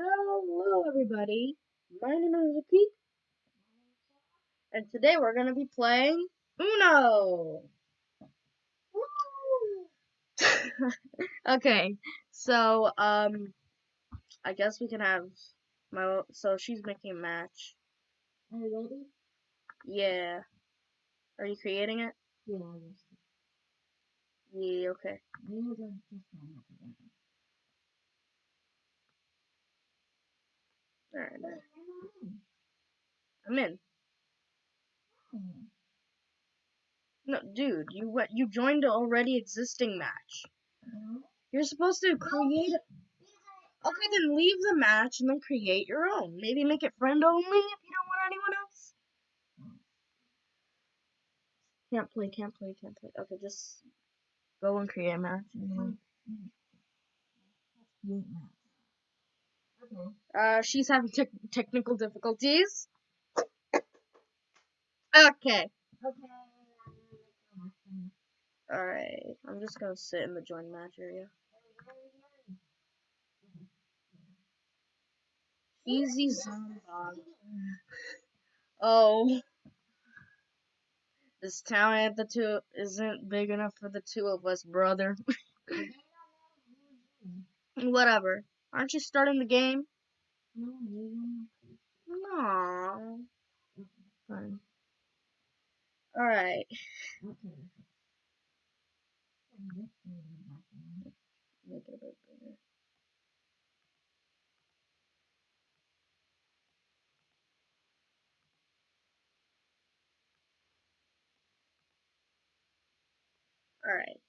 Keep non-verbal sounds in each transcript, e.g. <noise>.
Hello, everybody. My name is Ricky, and today we're going to be playing Uno. <laughs> okay, so um, I guess we can have my. So she's making a match. Are you ready? Yeah. Are you creating it? Yeah. Yeah. Okay. We were going to just sign up again. All right. Wait, I'm in. No, dude, you what? You joined an already existing match. You're supposed to create. Okay, then leave the match and then create your own. Maybe make it friend only if you don't want anyone else. Can't play, can't play, can't play. Okay, just go and create a match. Mm. Okay. Uh, she's having tech technical difficulties. Okay. Okay. Alright. I'm just gonna sit in the join match area. Easy Zombog. Oh. This town at the two isn't big enough for the two of us, brother. <laughs> Whatever. Aren't you starting the game? No, No. Fine. Alright. Okay. Make it a bit bigger. Alright.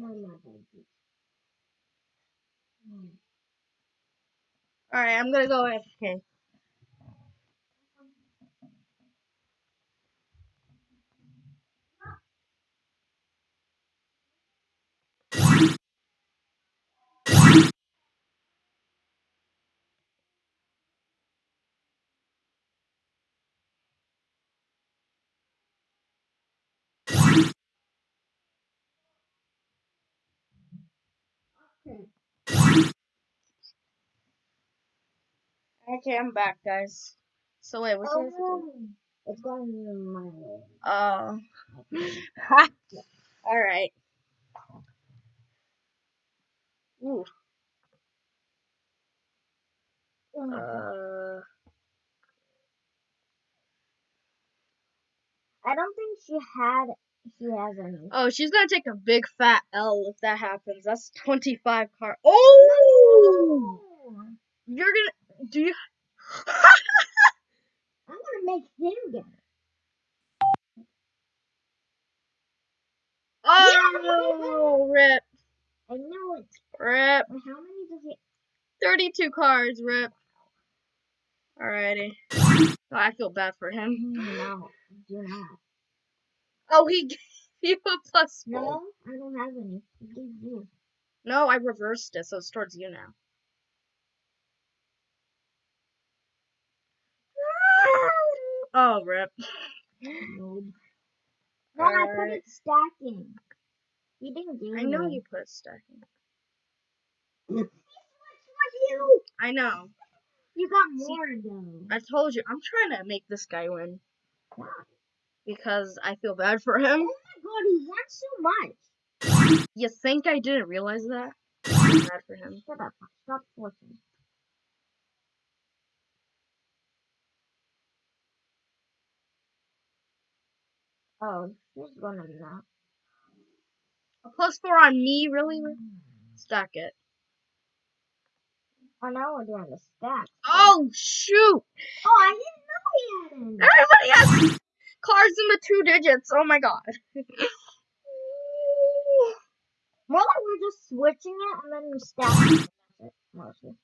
Alright, I'm gonna go AFK. Okay, I'm back, guys. So wait, what's Oh. It's going in my way. Oh. <laughs> Alright. Ooh. Uh, I don't think she had. She has any. oh, she's gonna take a big fat L if that happens. That's 25 car. Oh! You're gonna. Do you. <laughs> I'm gonna make him get it. Oh! No, Rip. I know it. Rip. How many does it? 32 cards, rip. Alrighty. Oh, I feel bad for him. No, do not. Oh, he <laughs> gave you a plus four. No, I don't have any. You. No, I reversed it, so it's towards you now. Oh, rip. No. No, I put it stacking. You didn't do I know you put it stacking. Which was you? I know. You got more though. I told you. I'm trying to make this guy win because I feel bad for him. Oh my god, he wants so much. You think I didn't realize that? I feel bad for him. Shut up. Stop forcing. Oh, she's gonna not. A plus four on me, really? Hmm. Stack it. Oh, now we're doing the stack. Oh, shoot! Oh, I didn't know he had any. Everybody has cards in the two digits. Oh my god. <laughs> More like we're just switching it and then we stack it, mostly.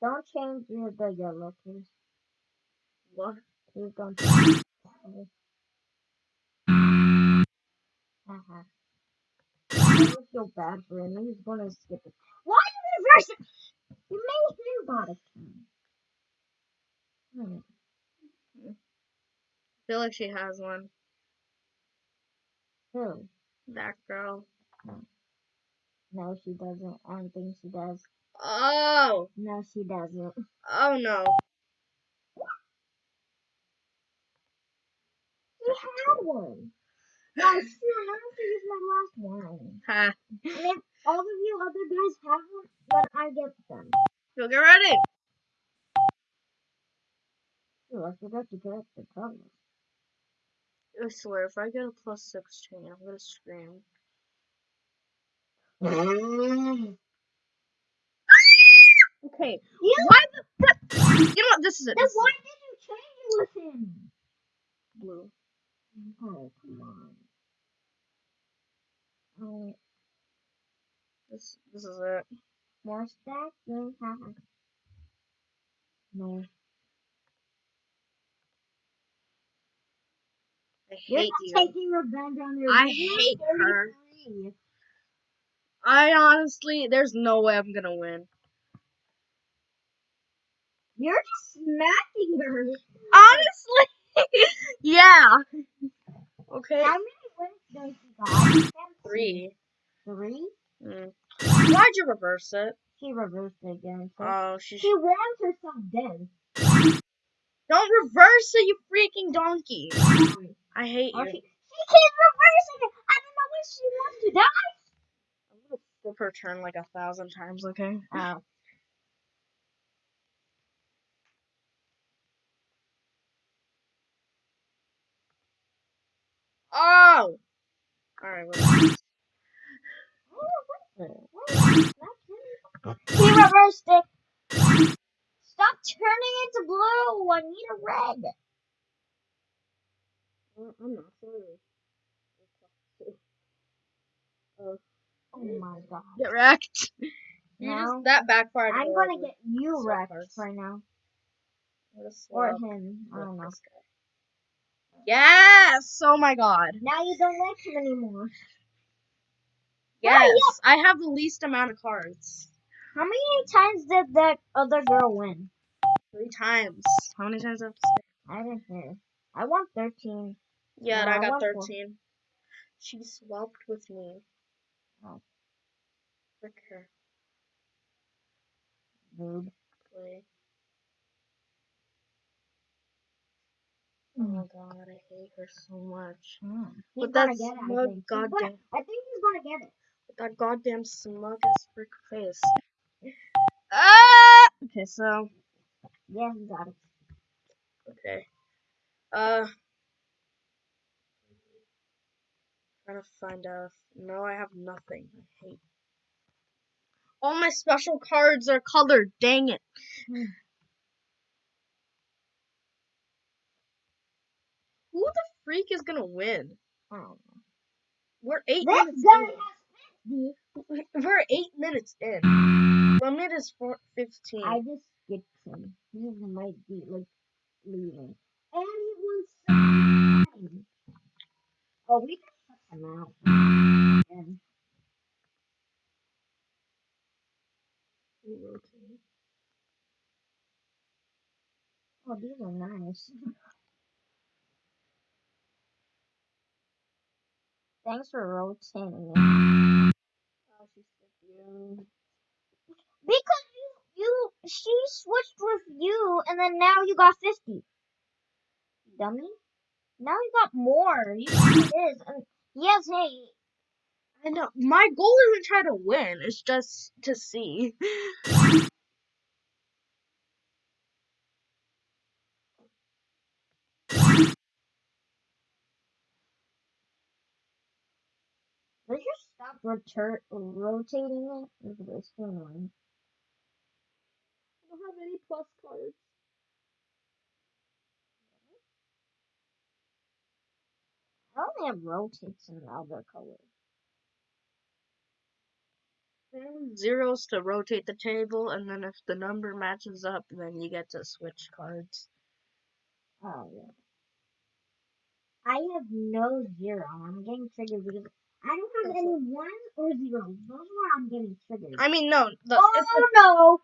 Don't change your the yellow, please. What? Change it. Haha. I feel bad for him. He's gonna skip it. Why you reverse it? You made him bottom. Hmm. feel like she has one. Who? That girl. No, she doesn't. I don't think she does. Oh! No, she doesn't. Oh no. She had one. I have to use my last one. Ha. And if all of you other guys have one, then I get them. Go get ready. Ooh, I forgot to get the colors. I swear, if I get a plus 16, I'm gonna scream. <gasps> Okay. You, Why the? You know what? This is it. then why did you change it with him? Blue. Oh, come on. Oh, This, this is it. more stacks? No. haha. No. I You're hate not you. taking revenge on your I hate her. I honestly, there's no way I'm gonna win. You're just smacking her. Honestly, yeah. Okay. How many wins does she got? Three. Three? Mm. Why'd you reverse it? She reversed it again. So Oh, she. she wants herself dead. Don't reverse it, you freaking donkey. I hate you. she, she keeps reversing it. I don't know when she wants to die. I'm gonna flip her turn like a thousand times, okay? Oh. Oh! Alright. He reversed it. Stop turning into blue. I need a red. Well, I'm not sorry. Oh, Oh my god. get wrecked. You No. just, that backfired. I'm gonna get you So wrecked right now. Or him. I don't know. Yes! Oh my god. Now you don't like him anymore. Yes! I have the least amount of cards. How many times did that other girl win? Three times. How many times have I have to say? I didn't hear. I want 13. Yeah, No, I I got want four. 13. She swapped with me. Oh. Frick her. Play. Oh my god, I hate her so much. Mm. He's With gonna that get it, I smug think. He's gonna- goddamn, I think he's gonna get it. with that goddamn smug ass frick face. <laughs> Ah! Okay, so, Yeah, he got it. okay. Uh. Trying to find out. No, I have nothing. I hate. All my special cards are colored. Dang it. Who the freak is gonna win? I don't know. We're eight This minutes guy in. has 50. <laughs> We're eight minutes in. Limit is four, 15. I just skipped him. He might be like leaving. And he won hmm. some. Oh, we can cut him out. Hmm. And oh, these are nice. <laughs> Thanks for rotating it. Oh, she's so cute. Because you, you, she switched with you, and then now you got 50. Dummy. Now you got more. You got his. And yes, hey. I know. My goal isn't try to win. It's just to see. <laughs> Let's just stop rotor- rotating it. Look at this. too annoying. I don't have any plus cards. I only have rotates in the other color. There's zeros to rotate the table, and then if the number matches up, then you get to switch cards. Oh, yeah. I have no zero. I'm getting triggered because I don't have any ones or zeros. Those are where I'm getting triggered. I mean, no, the, oh, no.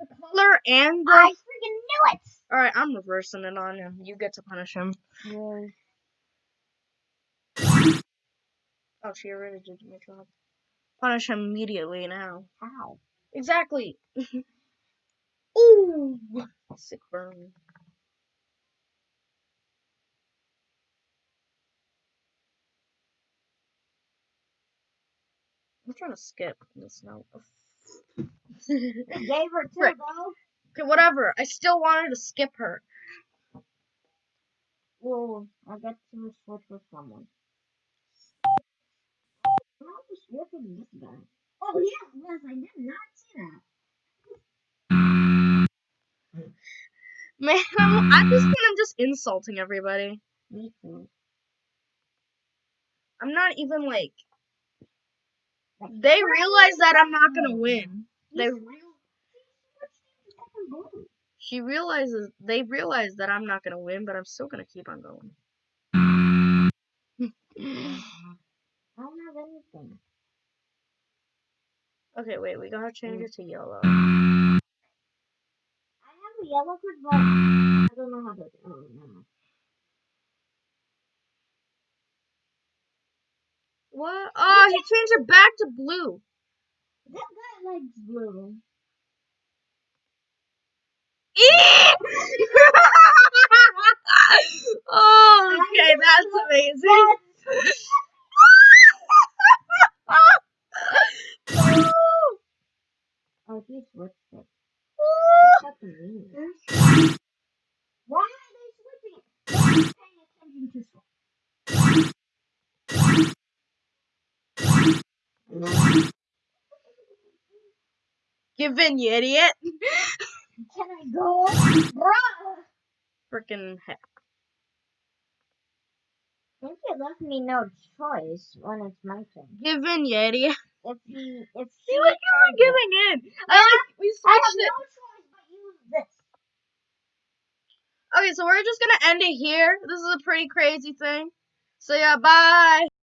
the color and the I freaking knew it! Alright, I'm reversing it on him. You get to punish him. Really? Oh, she already did my job. Punish him immediately now. How? Exactly. <laughs> Ooh, sick burn. I'm trying to skip this now. Gave her two, Frick. though. okay, whatever. I still wanted to skip her. Well, I get to switch with someone. I'm not just switching this guy. Oh, yeah, yes, I did not see that. <laughs> Man, I'm, at this point, I'm just insulting everybody. Me too. I'm not even like. They realize that I'm not gonna win. They He's real. switched into second blue. She realizes they realize that I'm not gonna win, but I'm still gonna keep on going. I don't have anything. okay, wait, we gotta change mm. it to yellow. I have a yellow card, but I don't know how to. Oh, no. What? Oh, he changed it back to blue. That guy likes blue. <laughs> oh, okay, that's amazing. Oh, he switched it. That's amazing. Why are they switching? They're not paying attention to switch. Give in, you idiot. Can I go? Bruh! Freaking heck. I think it left me no choice when it's my turn. Give in, you idiot. If he, if See, look, you were giving in. I like, we it, I have switched it. no choice but use this. Okay, so we're just gonna end it here. This is a pretty crazy thing. So yeah, bye.